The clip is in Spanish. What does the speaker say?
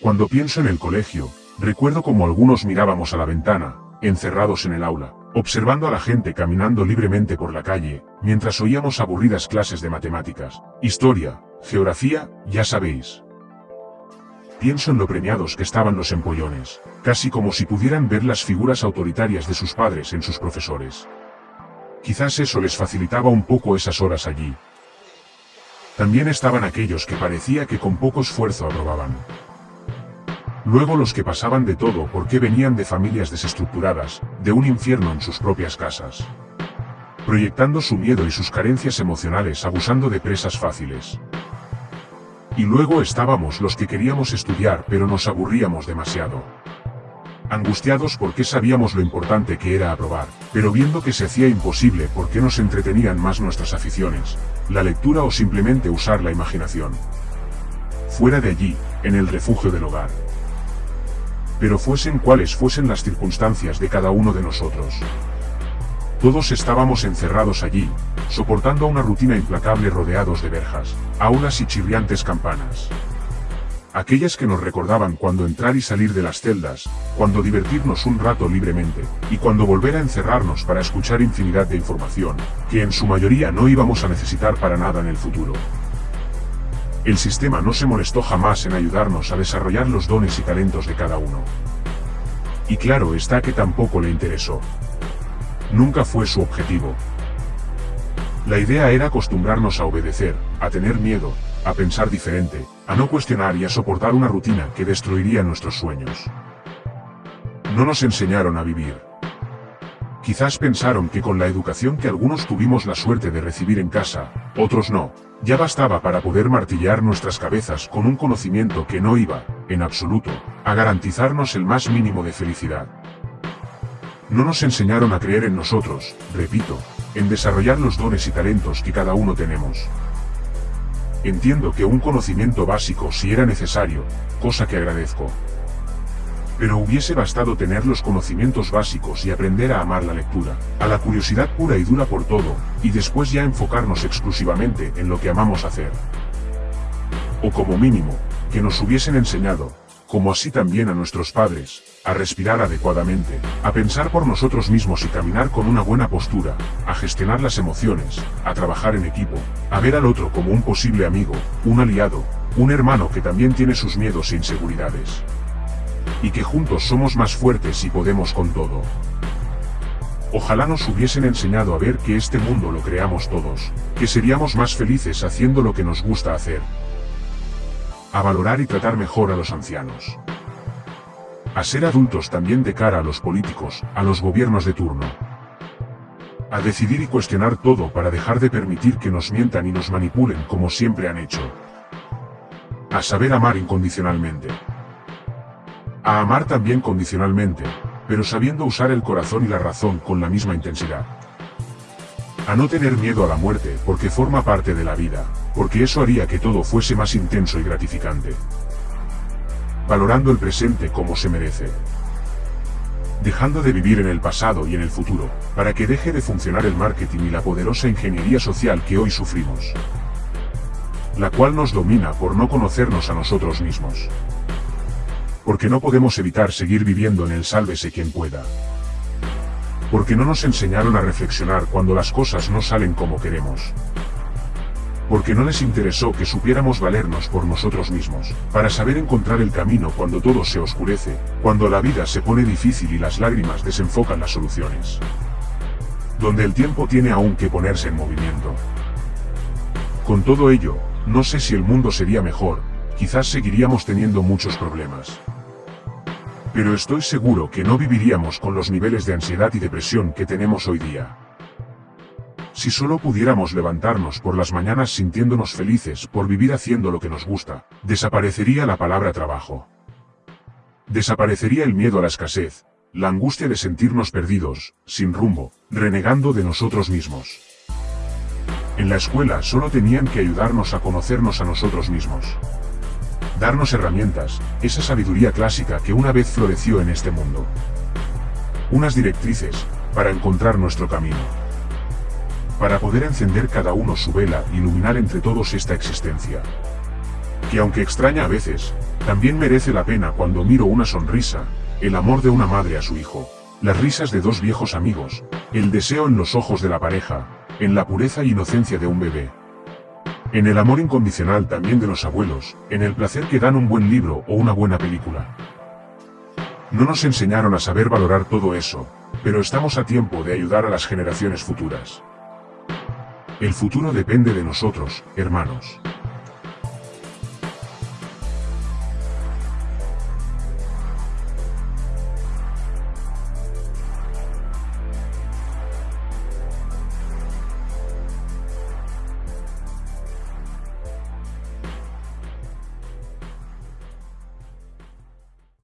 Cuando pienso en el colegio, recuerdo como algunos mirábamos a la ventana, encerrados en el aula, observando a la gente caminando libremente por la calle, mientras oíamos aburridas clases de matemáticas, historia, geografía, ya sabéis. Pienso en lo premiados que estaban los empollones, casi como si pudieran ver las figuras autoritarias de sus padres en sus profesores. Quizás eso les facilitaba un poco esas horas allí. También estaban aquellos que parecía que con poco esfuerzo aprobaban. Luego los que pasaban de todo porque venían de familias desestructuradas, de un infierno en sus propias casas. Proyectando su miedo y sus carencias emocionales abusando de presas fáciles. Y luego estábamos los que queríamos estudiar pero nos aburríamos demasiado. Angustiados porque sabíamos lo importante que era aprobar, pero viendo que se hacía imposible porque nos entretenían más nuestras aficiones, la lectura o simplemente usar la imaginación. Fuera de allí, en el refugio del hogar pero fuesen cuales fuesen las circunstancias de cada uno de nosotros. Todos estábamos encerrados allí, soportando una rutina implacable rodeados de verjas, aulas y chirriantes campanas. Aquellas que nos recordaban cuando entrar y salir de las celdas, cuando divertirnos un rato libremente, y cuando volver a encerrarnos para escuchar infinidad de información, que en su mayoría no íbamos a necesitar para nada en el futuro. El sistema no se molestó jamás en ayudarnos a desarrollar los dones y talentos de cada uno. Y claro está que tampoco le interesó. Nunca fue su objetivo. La idea era acostumbrarnos a obedecer, a tener miedo, a pensar diferente, a no cuestionar y a soportar una rutina que destruiría nuestros sueños. No nos enseñaron a vivir. Quizás pensaron que con la educación que algunos tuvimos la suerte de recibir en casa, otros no, ya bastaba para poder martillar nuestras cabezas con un conocimiento que no iba, en absoluto, a garantizarnos el más mínimo de felicidad. No nos enseñaron a creer en nosotros, repito, en desarrollar los dones y talentos que cada uno tenemos. Entiendo que un conocimiento básico si era necesario, cosa que agradezco, pero hubiese bastado tener los conocimientos básicos y aprender a amar la lectura, a la curiosidad pura y dura por todo, y después ya enfocarnos exclusivamente en lo que amamos hacer. O como mínimo, que nos hubiesen enseñado, como así también a nuestros padres, a respirar adecuadamente, a pensar por nosotros mismos y caminar con una buena postura, a gestionar las emociones, a trabajar en equipo, a ver al otro como un posible amigo, un aliado, un hermano que también tiene sus miedos e inseguridades y que juntos somos más fuertes y podemos con todo. Ojalá nos hubiesen enseñado a ver que este mundo lo creamos todos, que seríamos más felices haciendo lo que nos gusta hacer. A valorar y tratar mejor a los ancianos. A ser adultos también de cara a los políticos, a los gobiernos de turno. A decidir y cuestionar todo para dejar de permitir que nos mientan y nos manipulen como siempre han hecho. A saber amar incondicionalmente. A amar también condicionalmente, pero sabiendo usar el corazón y la razón con la misma intensidad. A no tener miedo a la muerte porque forma parte de la vida, porque eso haría que todo fuese más intenso y gratificante. Valorando el presente como se merece. Dejando de vivir en el pasado y en el futuro, para que deje de funcionar el marketing y la poderosa ingeniería social que hoy sufrimos. La cual nos domina por no conocernos a nosotros mismos porque no podemos evitar seguir viviendo en el sálvese quien pueda. Porque no nos enseñaron a reflexionar cuando las cosas no salen como queremos. Porque no les interesó que supiéramos valernos por nosotros mismos, para saber encontrar el camino cuando todo se oscurece, cuando la vida se pone difícil y las lágrimas desenfocan las soluciones. Donde el tiempo tiene aún que ponerse en movimiento. Con todo ello, no sé si el mundo sería mejor, quizás seguiríamos teniendo muchos problemas. Pero estoy seguro que no viviríamos con los niveles de ansiedad y depresión que tenemos hoy día. Si solo pudiéramos levantarnos por las mañanas sintiéndonos felices por vivir haciendo lo que nos gusta, desaparecería la palabra trabajo. Desaparecería el miedo a la escasez, la angustia de sentirnos perdidos, sin rumbo, renegando de nosotros mismos. En la escuela solo tenían que ayudarnos a conocernos a nosotros mismos darnos herramientas, esa sabiduría clásica que una vez floreció en este mundo. Unas directrices, para encontrar nuestro camino. Para poder encender cada uno su vela, iluminar entre todos esta existencia. que aunque extraña a veces, también merece la pena cuando miro una sonrisa, el amor de una madre a su hijo, las risas de dos viejos amigos, el deseo en los ojos de la pareja, en la pureza e inocencia de un bebé. En el amor incondicional también de los abuelos, en el placer que dan un buen libro o una buena película. No nos enseñaron a saber valorar todo eso, pero estamos a tiempo de ayudar a las generaciones futuras. El futuro depende de nosotros, hermanos.